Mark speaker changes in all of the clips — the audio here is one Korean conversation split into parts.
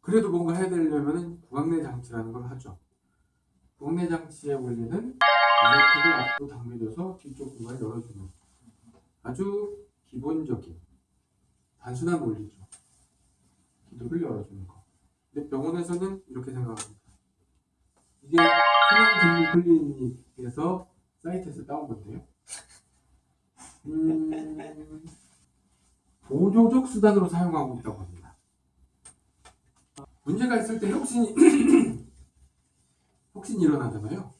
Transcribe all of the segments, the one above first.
Speaker 1: 그래도 뭔가 해야 되려면 구강내 장치라는 걸 하죠. 구강내 장치의 원리는 이레틱을 앞으로 당겨줘서 뒤쪽 공간을 열어주는 아주 기본적인 단순한 원리죠. 기도를 열어주는 거. 근데 병원에서는 이렇게 생각합니다. 이게 순환 근무 클리닉에서 사이트에서 따온 건데요. 음, 보조적 수단으로 사용하고 있다고 합니다. 문제가 있을 때 혁신이 혁신이 일어나잖아요.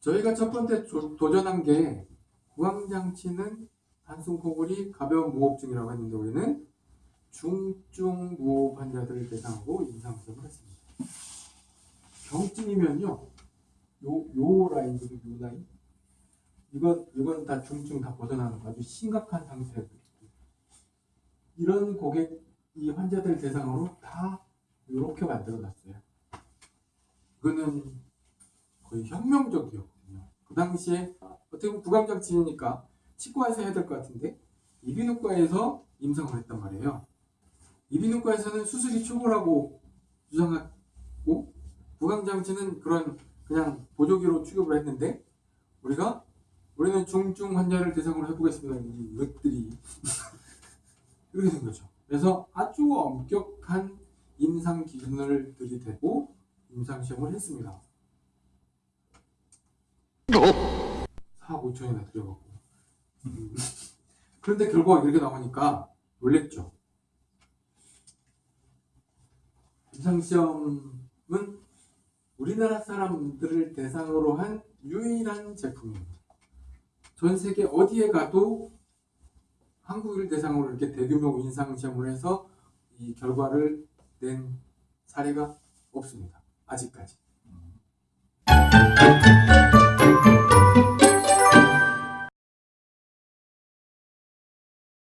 Speaker 1: 저희가 첫 번째 조- 도전한 게 구강장치는 단순 코골이 가벼운 무호흡증이라고 했는데 우리는 중증 무호흡 환자들을 대상으로 임상시험을 했습니다. 경증이면요, 요, 요 라인이죠, 요 라인. 이건, 이건 다 중증 다 벗어나는 거 아주 심각한 상태들. 이런 고객, 이 환자들 대상으로 다 이렇게 만들어 놨어요. 이거는 거의 혁명적이었거든요. 그 당시에 어떻게 보면 구강장치니까 치과에서 해야 될 것 같은데 이비인후과에서 임상을 했단 말이에요. 이비인후과에서는 수술이 초보라고 주장하고 구강장치는 그런 그냥 보조기로 취급을 했는데 우리가 우리는 중증 환자를 대상으로 해보겠습니다. 이것들이 이렇게 된 거죠. 그래서 아주 엄격한 임상 기준을 들이대고 임상 시험을 했습니다. 4억 5천이나 들여갖고 음. 그런데 결과가 이렇게 나오니까 놀랬죠. 임상 시험은 우리나라 사람들을 대상으로 한 유일한 제품입니다. 전 세계 어디에 가도 한국을 대상으로 이렇게 대규모 임상 시험을 해서 이 결과를 낸 사례가 없습니다. 아직까지.